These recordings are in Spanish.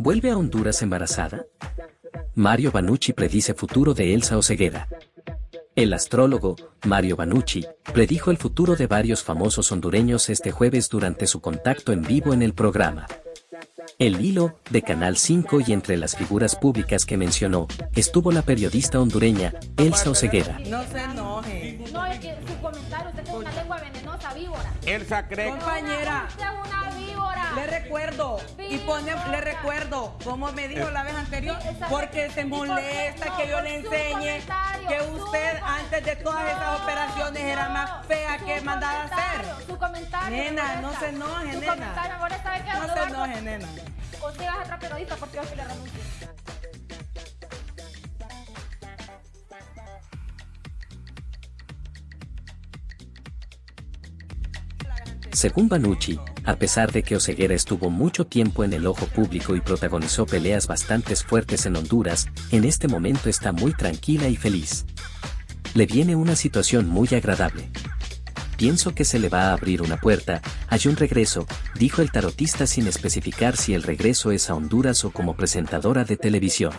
¿Vuelve a Honduras embarazada? Mario Banucci predice futuro de Elsa Oseguera. El astrólogo, Mario Banucci, predijo el futuro de varios famosos hondureños este jueves durante su contacto en vivo en el programa. El hilo, de Canal 5 y entre las figuras públicas que mencionó, estuvo la periodista hondureña, Elsa Oseguera. No se enoje. No, es que su comentario, usted es una lengua venenosa, víbora. Elsa cree Compañera. Recuerdo, y pone, le recuerdo, como me dijo la vez anterior, porque se molesta que yo le enseñe que usted antes de todas esas operaciones era más fea que mandada a hacer. Su comentario. Nena, me no se enoje, Su nena. No se enoje, nena. Consigas a otra periodista porque yo sí le renuncio. Según Banucci, a pesar de que Oseguera estuvo mucho tiempo en el ojo público y protagonizó peleas bastante fuertes en Honduras, en este momento está muy tranquila y feliz. Le viene una situación muy agradable. Pienso que se le va a abrir una puerta, hay un regreso, dijo el tarotista sin especificar si el regreso es a Honduras o como presentadora de televisión.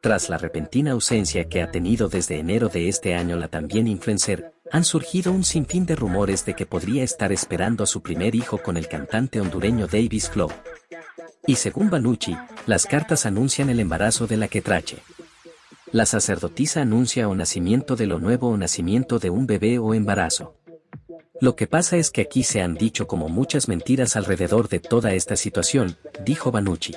Tras la repentina ausencia que ha tenido desde enero de este año la también influencer, han surgido un sinfín de rumores de que podría estar esperando a su primer hijo con el cantante hondureño Davis Flow. Y según Banucci, las cartas anuncian el embarazo de la quetrache. La sacerdotisa anuncia o nacimiento de lo nuevo o nacimiento de un bebé o embarazo. Lo que pasa es que aquí se han dicho como muchas mentiras alrededor de toda esta situación, dijo Banucci.